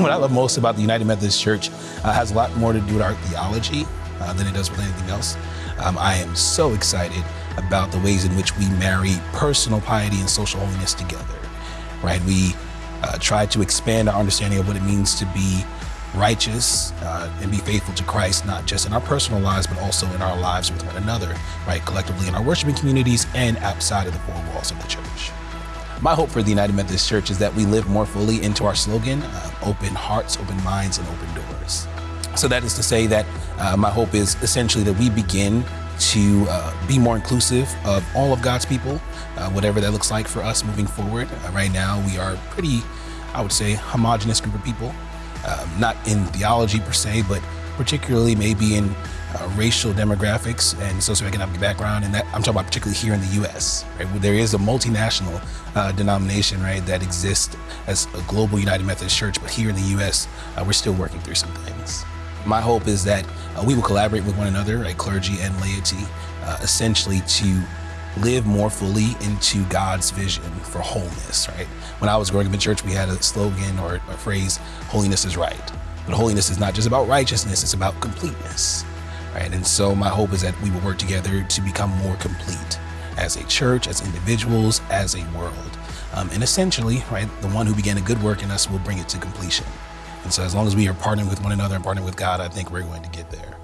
what I love most about the United Methodist Church uh, has a lot more to do with our theology uh, than it does with anything else. Um, I am so excited about the ways in which we marry personal piety and social holiness together, right? We uh, try to expand our understanding of what it means to be righteous uh, and be faithful to Christ, not just in our personal lives, but also in our lives with one another, right? Collectively in our worshiping communities and outside of the four walls of the church. My hope for the United Methodist Church is that we live more fully into our slogan, uh, open hearts, open minds, and open doors. So that is to say that uh, my hope is essentially that we begin to uh, be more inclusive of all of God's people, uh, whatever that looks like for us moving forward. Uh, right now, we are pretty, I would say, homogenous group of people, um, not in theology per se, but particularly maybe in uh, racial demographics and socioeconomic background, and that I'm talking about particularly here in the U.S. Right, there is a multinational uh, denomination, right, that exists as a global United Methodist Church, but here in the U.S., uh, we're still working through some things. My hope is that uh, we will collaborate with one another, right, clergy and laity, uh, essentially to live more fully into God's vision for wholeness, right? When I was growing up in church, we had a slogan or a phrase, holiness is right. But holiness is not just about righteousness, it's about completeness, right? And so my hope is that we will work together to become more complete as a church, as individuals, as a world. Um, and essentially, right, the one who began a good work in us will bring it to completion. And so as long as we are partnering with one another and partnering with God, I think we're going to get there.